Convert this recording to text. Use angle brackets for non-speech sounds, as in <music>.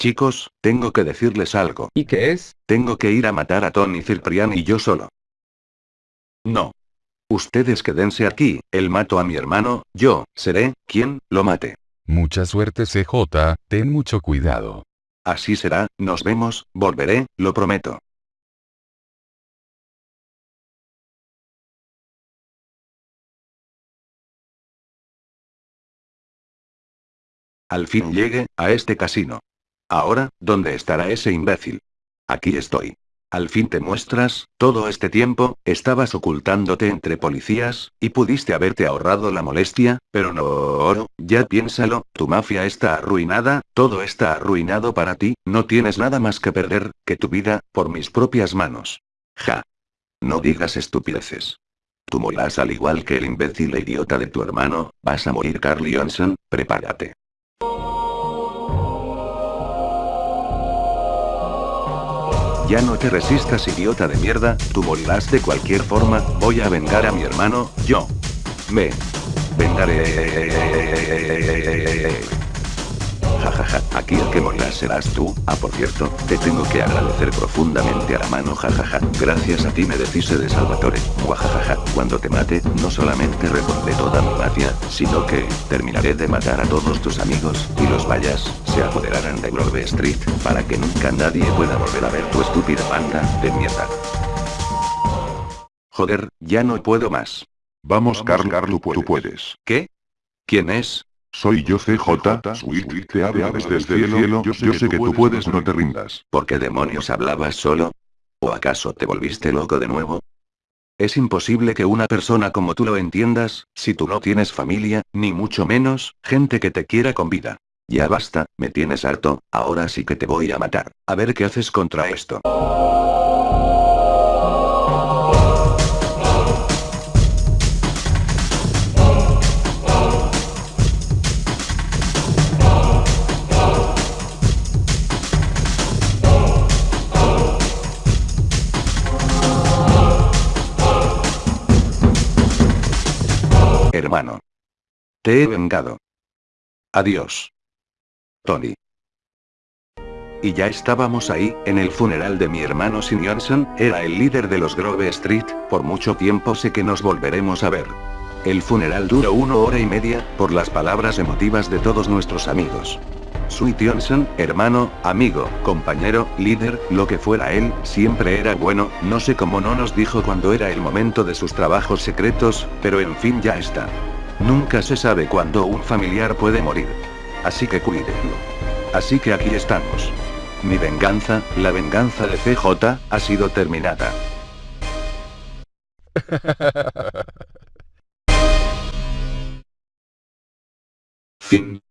Chicos, tengo que decirles algo. ¿Y qué es? Tengo que ir a matar a Tony Ciprián y yo solo. No. Ustedes quédense aquí, él mato a mi hermano, yo, seré, quien, lo mate. Mucha suerte CJ, ten mucho cuidado. Así será, nos vemos, volveré, lo prometo. Al fin llegue, a este casino. Ahora, ¿dónde estará ese imbécil? Aquí estoy. Al fin te muestras, todo este tiempo, estabas ocultándote entre policías, y pudiste haberte ahorrado la molestia, pero no, oro, ya piénsalo, tu mafia está arruinada, todo está arruinado para ti, no tienes nada más que perder, que tu vida, por mis propias manos. Ja. No digas estupideces. Tú morirás al igual que el imbécil e idiota de tu hermano, vas a morir Carl Johnson, prepárate. Ya no te resistas idiota de mierda, tú morirás de cualquier forma, voy a vengar a mi hermano, yo. Me. Vengaré. Aquí el que morirá serás tú, ah por cierto, te tengo que agradecer profundamente a la mano jajaja, gracias a ti me deshice de Salvatore, muajajaja, cuando te mate, no solamente repondré toda mi mafia, sino que, terminaré de matar a todos tus amigos, y los vallas, se apoderarán de Grove Street, para que nunca nadie pueda volver a ver tu estúpida banda, de mierda. Joder, ya no puedo más. Vamos Carl, Carl, tú puedes. ¿Qué? ¿Quién es? Soy yo CJ, Sweet, te ave aves desde el cielo, yo sé que tú puedes, no te rindas. ¿Por qué demonios hablabas solo? ¿O acaso te volviste loco de nuevo? Es imposible que una persona como tú lo entiendas, si tú no tienes familia, ni mucho menos, gente que te quiera con vida. Ya basta, me tienes harto, ahora sí que te voy a matar. A ver qué haces contra esto. Hermano. Te he vengado. Adiós. Tony. Y ya estábamos ahí, en el funeral de mi hermano Sin Johnson, era el líder de los Grove Street, por mucho tiempo sé que nos volveremos a ver. El funeral duró una hora y media, por las palabras emotivas de todos nuestros amigos. Sweet Johnson, hermano, amigo, compañero, líder, lo que fuera él, siempre era bueno, no sé cómo no nos dijo cuando era el momento de sus trabajos secretos, pero en fin ya está. Nunca se sabe cuándo un familiar puede morir. Así que cuídenlo. Así que aquí estamos. Mi venganza, la venganza de CJ, ha sido terminada. <laughs> Fin.